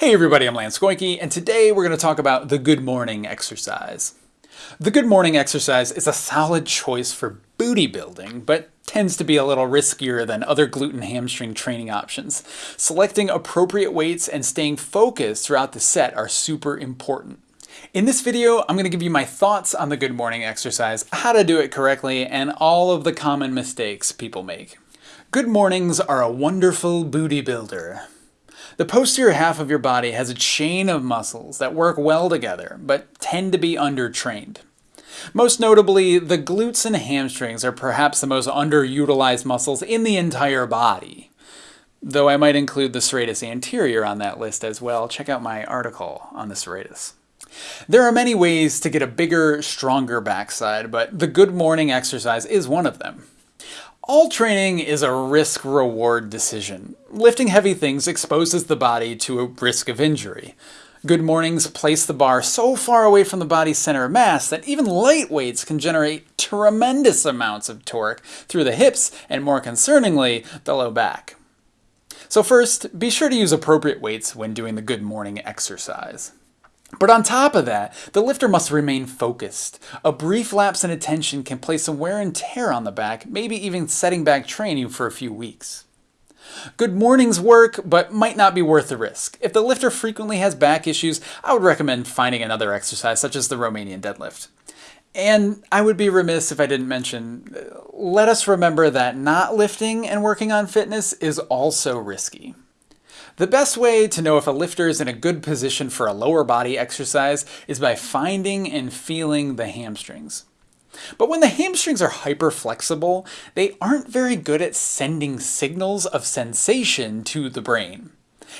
Hey everybody, I'm Lance Goyke, and today we're going to talk about the good morning exercise. The good morning exercise is a solid choice for booty building, but tends to be a little riskier than other glute and hamstring training options. Selecting appropriate weights and staying focused throughout the set are super important. In this video, I'm going to give you my thoughts on the good morning exercise, how to do it correctly, and all of the common mistakes people make. Good mornings are a wonderful booty builder. The posterior half of your body has a chain of muscles that work well together, but tend to be undertrained. Most notably, the glutes and hamstrings are perhaps the most underutilized muscles in the entire body. Though I might include the serratus anterior on that list as well, check out my article on the serratus. There are many ways to get a bigger, stronger backside, but the good morning exercise is one of them. All training is a risk-reward decision. Lifting heavy things exposes the body to a risk of injury. Good mornings place the bar so far away from the body's center of mass that even light weights can generate tremendous amounts of torque through the hips and, more concerningly, the low back. So first, be sure to use appropriate weights when doing the good morning exercise. But on top of that, the lifter must remain focused. A brief lapse in attention can place some wear and tear on the back, maybe even setting back training for a few weeks. Good mornings work, but might not be worth the risk. If the lifter frequently has back issues, I would recommend finding another exercise such as the Romanian deadlift. And I would be remiss if I didn't mention, uh, let us remember that not lifting and working on fitness is also risky. The best way to know if a lifter is in a good position for a lower body exercise is by finding and feeling the hamstrings. But when the hamstrings are hyperflexible, they aren't very good at sending signals of sensation to the brain.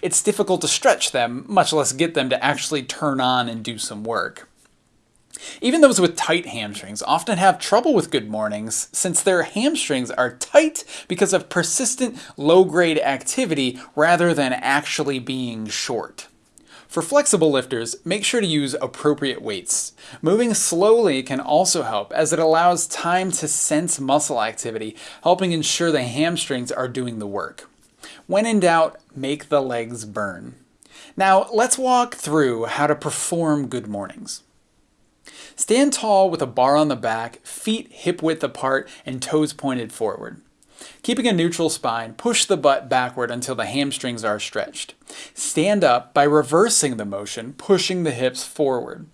It's difficult to stretch them, much less get them to actually turn on and do some work. Even those with tight hamstrings often have trouble with good mornings since their hamstrings are tight because of persistent low-grade activity rather than actually being short. For flexible lifters, make sure to use appropriate weights. Moving slowly can also help as it allows time to sense muscle activity, helping ensure the hamstrings are doing the work. When in doubt, make the legs burn. Now let's walk through how to perform good mornings. Stand tall with a bar on the back, feet hip width apart, and toes pointed forward. Keeping a neutral spine, push the butt backward until the hamstrings are stretched. Stand up by reversing the motion, pushing the hips forward.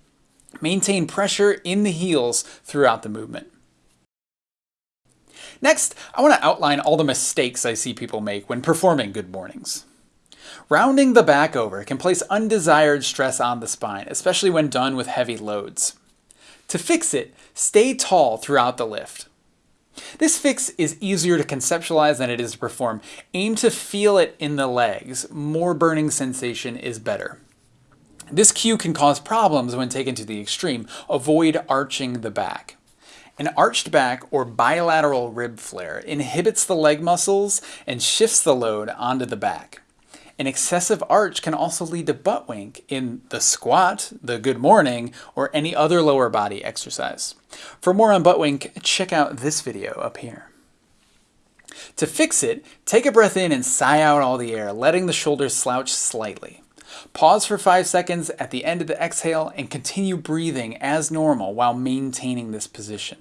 Maintain pressure in the heels throughout the movement. Next, I want to outline all the mistakes I see people make when performing good mornings. Rounding the back over can place undesired stress on the spine, especially when done with heavy loads. To fix it, stay tall throughout the lift. This fix is easier to conceptualize than it is to perform. Aim to feel it in the legs. More burning sensation is better. This cue can cause problems when taken to the extreme. Avoid arching the back. An arched back or bilateral rib flare inhibits the leg muscles and shifts the load onto the back. An excessive arch can also lead to butt wink in the squat, the good morning, or any other lower body exercise. For more on butt wink, check out this video up here. To fix it, take a breath in and sigh out all the air, letting the shoulders slouch slightly. Pause for 5 seconds at the end of the exhale and continue breathing as normal while maintaining this position.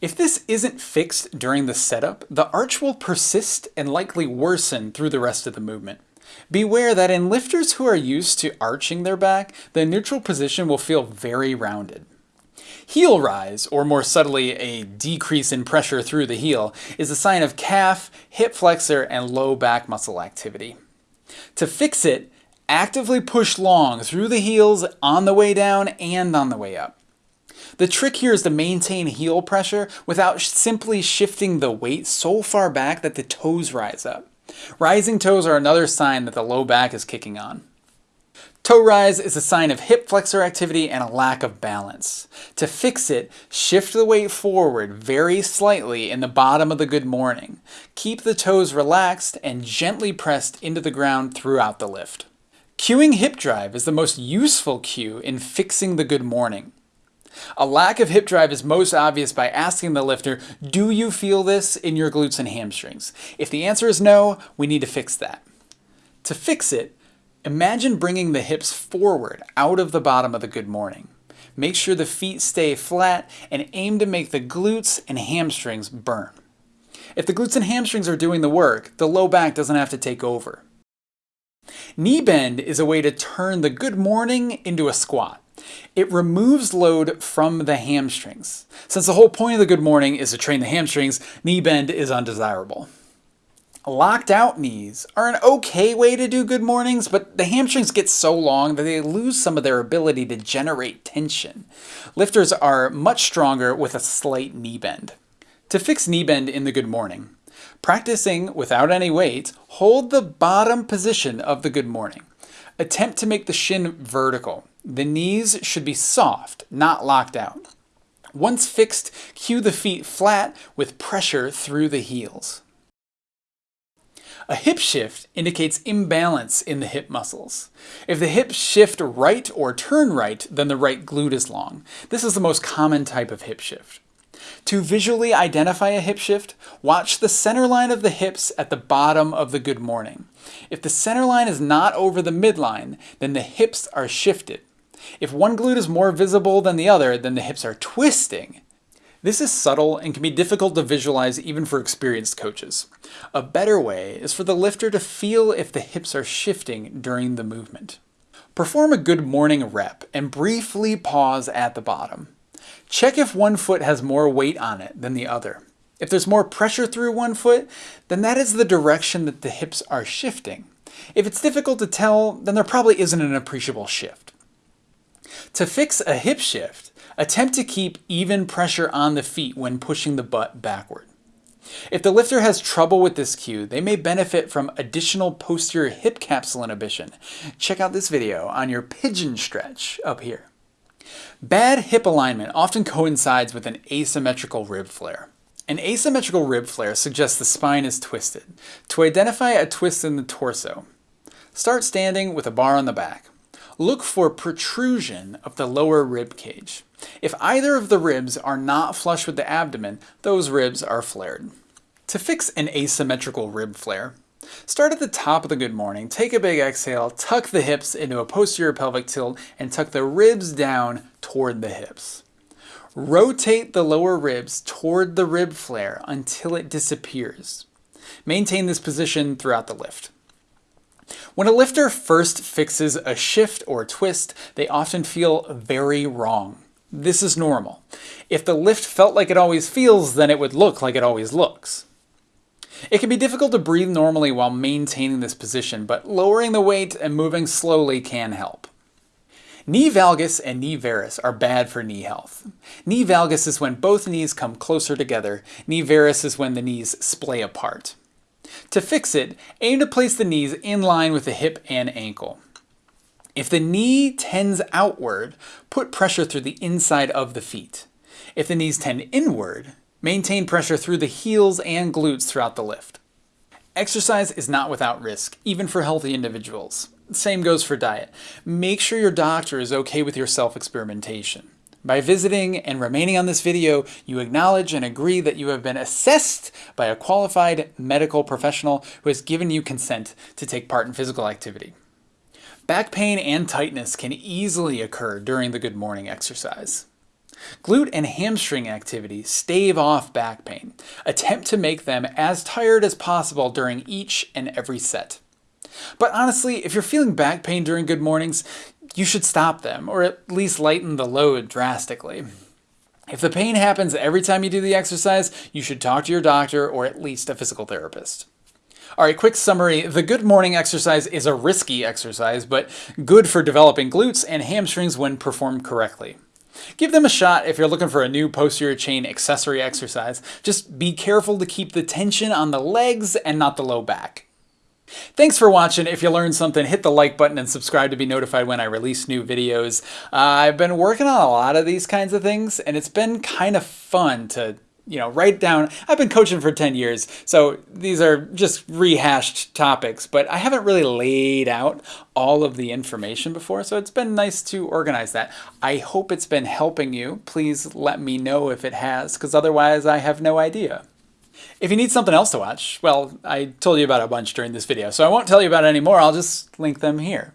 If this isn't fixed during the setup, the arch will persist and likely worsen through the rest of the movement. Beware that in lifters who are used to arching their back, the neutral position will feel very rounded. Heel rise, or more subtly a decrease in pressure through the heel, is a sign of calf, hip flexor, and low back muscle activity. To fix it, actively push long through the heels on the way down and on the way up. The trick here is to maintain heel pressure without simply shifting the weight so far back that the toes rise up. Rising toes are another sign that the low back is kicking on. Toe rise is a sign of hip flexor activity and a lack of balance. To fix it, shift the weight forward very slightly in the bottom of the good morning. Keep the toes relaxed and gently pressed into the ground throughout the lift. Cueing hip drive is the most useful cue in fixing the good morning. A lack of hip drive is most obvious by asking the lifter, do you feel this in your glutes and hamstrings? If the answer is no, we need to fix that. To fix it, Imagine bringing the hips forward out of the bottom of the good morning. Make sure the feet stay flat and aim to make the glutes and hamstrings burn. If the glutes and hamstrings are doing the work, the low back doesn't have to take over. Knee bend is a way to turn the good morning into a squat. It removes load from the hamstrings. Since the whole point of the good morning is to train the hamstrings, knee bend is undesirable. Locked out knees are an okay way to do good mornings, but the hamstrings get so long that they lose some of their ability to generate tension. Lifters are much stronger with a slight knee bend. To fix knee bend in the good morning, practicing without any weight, hold the bottom position of the good morning. Attempt to make the shin vertical. The knees should be soft, not locked out. Once fixed, cue the feet flat with pressure through the heels. A hip shift indicates imbalance in the hip muscles. If the hips shift right or turn right, then the right glute is long. This is the most common type of hip shift. To visually identify a hip shift, watch the center line of the hips at the bottom of the good morning. If the center line is not over the midline, then the hips are shifted. If one glute is more visible than the other, then the hips are twisting. This is subtle and can be difficult to visualize even for experienced coaches. A better way is for the lifter to feel if the hips are shifting during the movement. Perform a good morning rep and briefly pause at the bottom. Check if one foot has more weight on it than the other. If there's more pressure through one foot, then that is the direction that the hips are shifting. If it's difficult to tell, then there probably isn't an appreciable shift. To fix a hip shift, Attempt to keep even pressure on the feet when pushing the butt backward. If the lifter has trouble with this cue, they may benefit from additional posterior hip capsule inhibition. Check out this video on your pigeon stretch up here. Bad hip alignment often coincides with an asymmetrical rib flare. An asymmetrical rib flare suggests the spine is twisted. To identify a twist in the torso, start standing with a bar on the back. Look for protrusion of the lower rib cage. If either of the ribs are not flush with the abdomen, those ribs are flared. To fix an asymmetrical rib flare, start at the top of the good morning, take a big exhale, tuck the hips into a posterior pelvic tilt, and tuck the ribs down toward the hips. Rotate the lower ribs toward the rib flare until it disappears. Maintain this position throughout the lift. When a lifter first fixes a shift or twist, they often feel very wrong. This is normal. If the lift felt like it always feels, then it would look like it always looks. It can be difficult to breathe normally while maintaining this position, but lowering the weight and moving slowly can help. Knee valgus and knee varus are bad for knee health. Knee valgus is when both knees come closer together. Knee varus is when the knees splay apart. To fix it, aim to place the knees in line with the hip and ankle. If the knee tends outward, put pressure through the inside of the feet. If the knees tend inward, maintain pressure through the heels and glutes throughout the lift. Exercise is not without risk, even for healthy individuals. Same goes for diet. Make sure your doctor is okay with your self-experimentation. By visiting and remaining on this video, you acknowledge and agree that you have been assessed by a qualified medical professional who has given you consent to take part in physical activity. Back pain and tightness can easily occur during the good morning exercise. Glute and hamstring activity stave off back pain. Attempt to make them as tired as possible during each and every set. But honestly, if you're feeling back pain during good mornings, you should stop them, or at least lighten the load drastically. If the pain happens every time you do the exercise, you should talk to your doctor or at least a physical therapist. All right, quick summary. The good morning exercise is a risky exercise, but good for developing glutes and hamstrings when performed correctly. Give them a shot if you're looking for a new posterior chain accessory exercise. Just be careful to keep the tension on the legs and not the low back. Thanks for watching. If you learned something, hit the like button and subscribe to be notified when I release new videos. Uh, I've been working on a lot of these kinds of things, and it's been kind of fun to you know, write down, I've been coaching for 10 years, so these are just rehashed topics, but I haven't really laid out all of the information before, so it's been nice to organize that. I hope it's been helping you. Please let me know if it has, because otherwise I have no idea. If you need something else to watch, well, I told you about a bunch during this video, so I won't tell you about it anymore, I'll just link them here.